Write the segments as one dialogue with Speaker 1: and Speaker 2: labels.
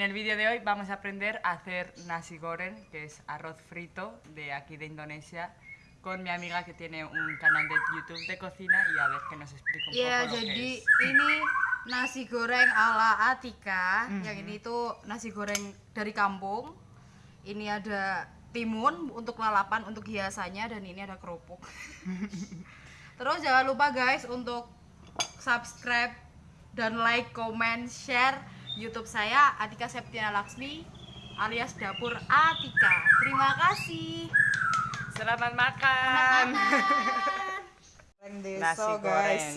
Speaker 1: En el vídeo de hoy vamos a aprender a hacer nasi goreng, que es arroz frito de aquí de Indonesia, con mi amiga que tiene un canal de YouTube de cocina y a ver que nos explique un
Speaker 2: Iya,
Speaker 1: poco lo
Speaker 2: jadi
Speaker 1: que es.
Speaker 2: ini nasi goreng ala Atika.
Speaker 1: Mhm.
Speaker 2: Yang ini tuh nasi goreng dari kampung. Ini ada timun untuk lalapan, untuk hiasannya dan ini ada kerupuk. Terus jangan lupa guys untuk subscribe dan like, comment, share YouTube saya Atika Septiana Laksmi alias Dapur Atika. Terima kasih.
Speaker 1: ¡Selamat makan!
Speaker 2: Goreng
Speaker 1: Nasi
Speaker 2: deso,
Speaker 1: goreng.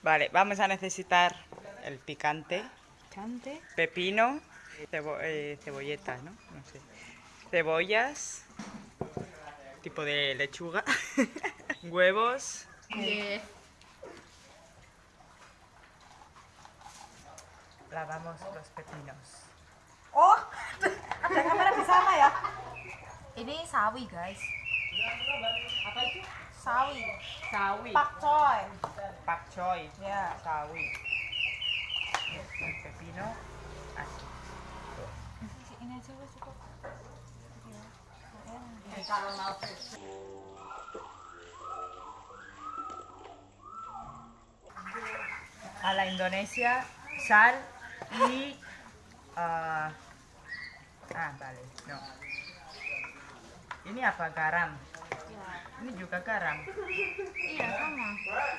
Speaker 1: vale, vamos a necesitar el picante,
Speaker 2: Cantik.
Speaker 1: pepino, cebo- eh, cebolletas, ¿no? No sé. Cebollas, tipo de lechuga, huevos,
Speaker 2: Iya.
Speaker 1: Lavamos los pepinos.
Speaker 2: Oh, ada kamera di sana ya? Ini sawi guys.
Speaker 1: Apa itu?
Speaker 2: Sawi.
Speaker 1: Sawi.
Speaker 2: Pakcoy.
Speaker 1: Pak choy.
Speaker 2: Ya.
Speaker 1: Sawi. El pepino así.
Speaker 2: Ini aja cukup.
Speaker 1: A la Indonesia, sal y... ah, ah, vale, no. Ini apa? Garam. Ini juga garam.
Speaker 2: Iya sama.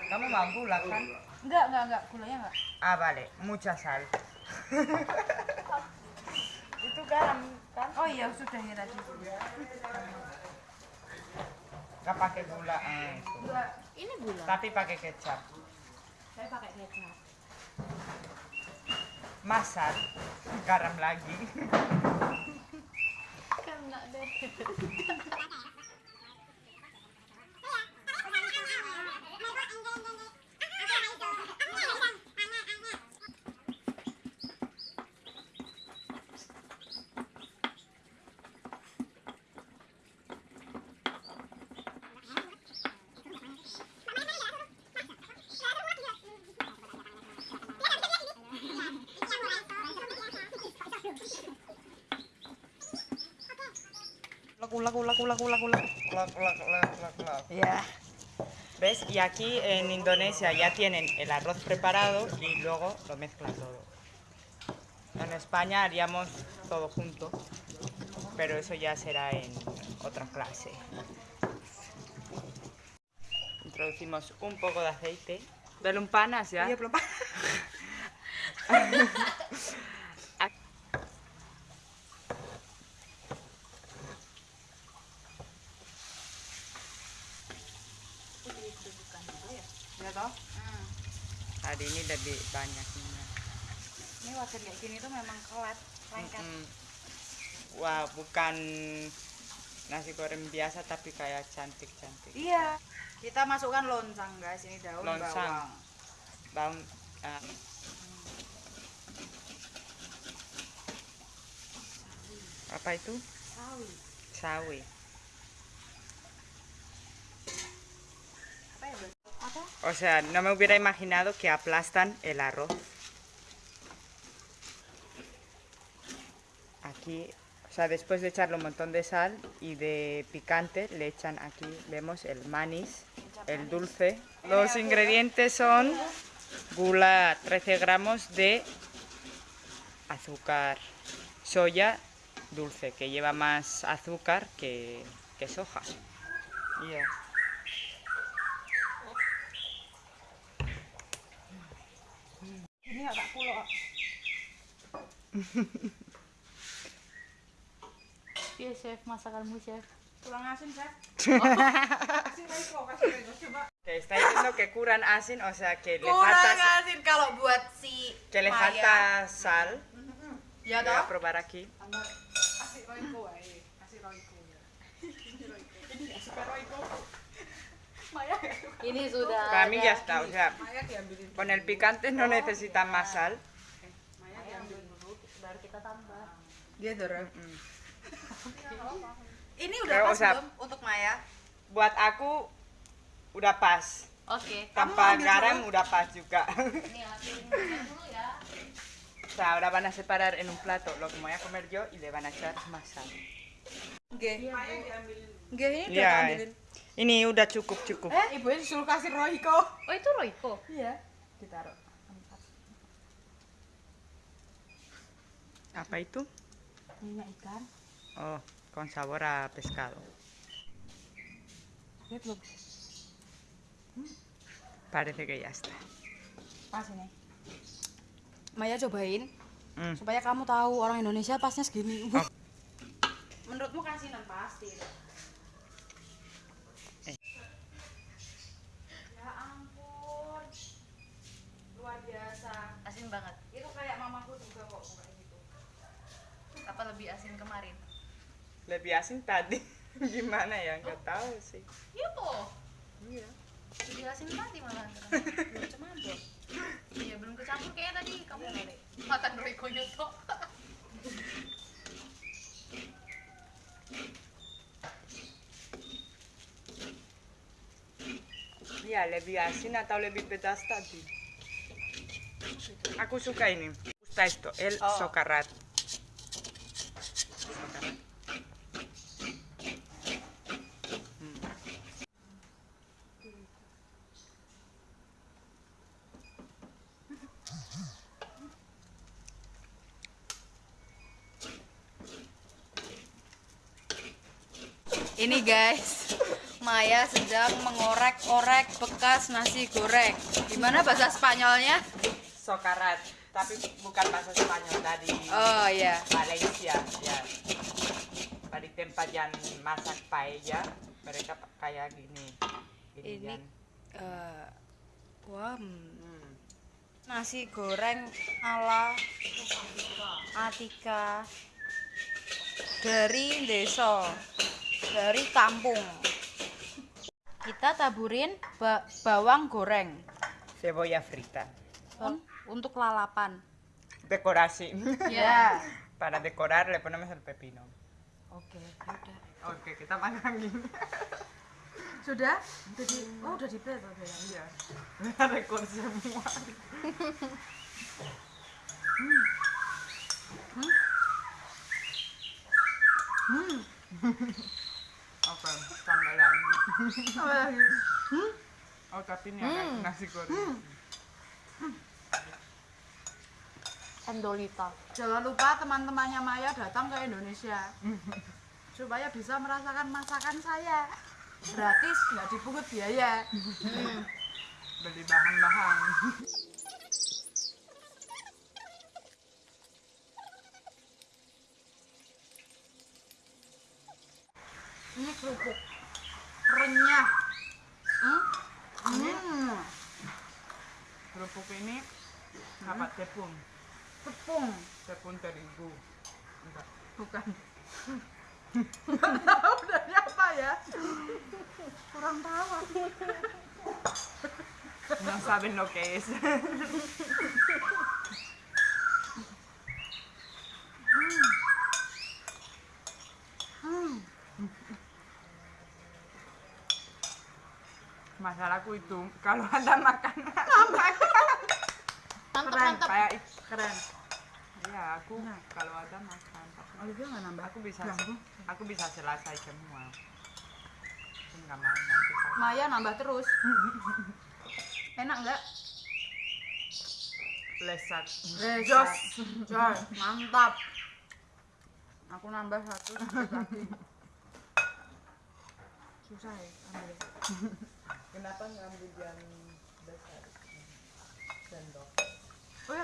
Speaker 1: Kamu mau gula kan?
Speaker 2: Enggak enggak enggak gulanya enggak.
Speaker 1: Ah, vale, mucha sal. Itu garam kan?
Speaker 2: Oh iya sudah ya tadi.
Speaker 1: Nggak pakai gula. Ah, itu.
Speaker 2: Ini gula.
Speaker 1: Tapi pakai kecap.
Speaker 2: Saya pakai kecap.
Speaker 1: Masak, garam lagi.
Speaker 2: Enggak deh. Ya.
Speaker 1: ¿Ves? Y aquí en Indonesia ya tienen el arroz preparado y luego lo mezclan todo. En España haríamos todo junto, pero eso ya será en otra clase. Introducimos un poco de aceite. Dale un panas ya.
Speaker 2: Toh?
Speaker 1: Hari ini lebih banyak.
Speaker 2: Ini wajan kayak gini tuh memang kelat, lengket.
Speaker 1: Mm-mm. Wah, bukan nasi goreng biasa tapi kayak cantik-cantik.
Speaker 2: Iya. Kita masukkan loncang guys, ini daun
Speaker 1: Loncang.
Speaker 2: bawang.
Speaker 1: Daun ah, apa itu?
Speaker 2: Sawi.
Speaker 1: Sawi. O sea, no me hubiera imaginado que aplastan el arroz. Aquí, o sea, después de echarle un montón de sal y de picante, le echan aquí, vemos el manis, el dulce. Los ingredientes son gula 13 gramos de azúcar soya dulce, que lleva más azúcar que, que soja. Y ya.
Speaker 2: Ini agak kulo. Iya chef, masakanmu chef. Tulang asin chef.
Speaker 1: Que está diciendo que curan asin, o sea que le
Speaker 2: Kurang asin kalau buat si
Speaker 1: que le
Speaker 2: Maya.
Speaker 1: falta sal.
Speaker 2: Ya
Speaker 1: Voy a
Speaker 2: toh?
Speaker 1: probar aquí.
Speaker 3: Asik Royco ae, asik Royco. Ini nggak suka Royco. Maya nggak suka.
Speaker 2: Ini sudah.
Speaker 1: Para mí ya está, o sea,
Speaker 3: Maya diambilin.
Speaker 1: con el picante no necesita más sal.
Speaker 3: Maya diambilin dulu.
Speaker 2: Baru kita tambah.
Speaker 3: Dia dorong.
Speaker 1: Mm.
Speaker 2: Ini udah
Speaker 1: Pero,
Speaker 2: pas belum untuk Maya?
Speaker 1: Buat aku udah pas.
Speaker 2: Oke.
Speaker 1: Tanpa garam udah pas juga.
Speaker 2: Ini hasilnya dulu ya.
Speaker 1: ahora van a separar en un plato lo que me voy a comer yo y le van a echar más sal.
Speaker 2: Nggih. Nggih, ini udah
Speaker 1: Iya. Ini udah cukup cukup.
Speaker 3: Eh, ibu disuruh kasih Royco.
Speaker 2: Oh, itu Royco.
Speaker 3: Iya. Ditaruh.
Speaker 1: Apa itu?
Speaker 3: Minyak ikan.
Speaker 1: Oh, con sabor a pescado.
Speaker 3: Belum?
Speaker 1: Parece que ya está.
Speaker 3: Pas ini. Maya cobain
Speaker 1: Hmm.
Speaker 3: supaya kamu tahu orang Indonesia pasnya segini.
Speaker 1: Oh.
Speaker 2: Menurutmu kasinan pasti.
Speaker 1: Eh.
Speaker 2: Ya ampun. Luar biasa. Asin banget. Itu kayak mamaku juga kok kayak gitu. Apa lebih asin kemarin?
Speaker 1: Lebih asin tadi. Gimana ya? Nggak tahu sih.
Speaker 2: Iya po.
Speaker 1: Iya.
Speaker 2: Lebih asin tadi malah. Belum cemabok. Iya belum kecampur kayak tadi kamu makan Royco nyoto.
Speaker 1: Iya, lebih asin atau lebih pedas tadi. Aku suka ini. Gusta esto, el
Speaker 3: Oh.
Speaker 1: socarrat.
Speaker 2: Ini guys, Maya sedang mengorek-orek bekas nasi goreng. Gimana bahasa Spanyolnya?
Speaker 1: Socarrat, tapi bukan bahasa Spanyol tadi.
Speaker 2: Oh ya.
Speaker 1: Valencia, ya. Dari tempat yang masak paella, mereka kayak gini.
Speaker 2: Ini
Speaker 1: Ginian.
Speaker 2: eh, wah, hmm,
Speaker 1: Hmm.
Speaker 2: nasi goreng ala Atika dari desa, dari kampung. Kita taburin ba- bawang goreng
Speaker 1: Cebolla frita.
Speaker 2: Un- untuk lalapan.
Speaker 1: Decorasi.
Speaker 2: Ya.
Speaker 1: Para decorar le ponemos el pepino.
Speaker 2: Oke, udah.
Speaker 1: Oke, kita makan gini.
Speaker 3: Sudah? Udah di Oh, udah di plate ya.
Speaker 1: Iya. Rekor semua. Oke, tambah lagi.
Speaker 3: Apa lagi?
Speaker 1: Oh, tapi ini ada nasi goreng.
Speaker 2: Endolita.
Speaker 3: Jangan lupa teman-temannya Maya datang ke Indonesia. Supaya bisa merasakan masakan saya. Gratis, nggak dipungut biaya.
Speaker 1: Beli bahan-bahan.
Speaker 3: Ini kerupuk renyah. Hmm? Hmm.
Speaker 1: Kerupuk ini apa tepung?
Speaker 3: Tepung.
Speaker 1: Tepung terigu. Enggak.
Speaker 3: Bukan. Nggak tahu dari apa ya. Kurang tahu.
Speaker 1: No saben lo que es. Masalahku itu kalau ada makanan
Speaker 2: Mantap,
Speaker 1: keren
Speaker 2: mantap.
Speaker 1: kayak itu keren. Iya, aku kalau ada makan
Speaker 3: Olivia nggak nambah?
Speaker 1: aku bisa
Speaker 3: Bangku.
Speaker 1: aku bisa selesai semua. Aku nggak mau nanti saya-
Speaker 3: Maya nambah terus. Enak nggak?
Speaker 1: lesat.
Speaker 3: Jos, jos, mantap. Aku nambah satu lagi. Susah ya ambil.
Speaker 1: Kenapa ngambil yang besar? Sendok. 不是